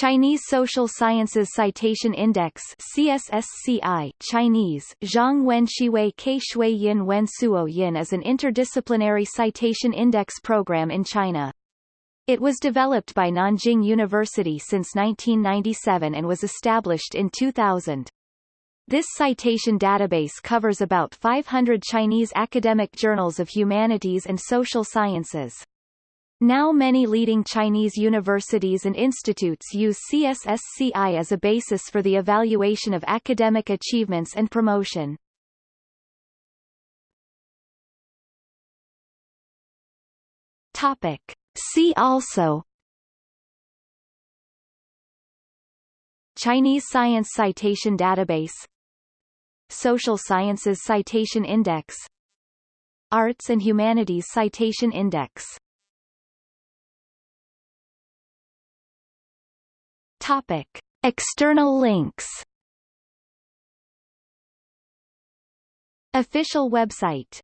Chinese Social Sciences Citation Index CSSCI Chinese, Zhang Wen Shiwei Ke Shui Yin Wen Suo Yin is an interdisciplinary citation index program in China. It was developed by Nanjing University since 1997 and was established in 2000. This citation database covers about 500 Chinese academic journals of humanities and social sciences. Now many leading Chinese universities and institutes use CSSCI as a basis for the evaluation of academic achievements and promotion. Topic. See also Chinese Science Citation Database Social Sciences Citation Index Arts and Humanities Citation Index Topic. External links Official website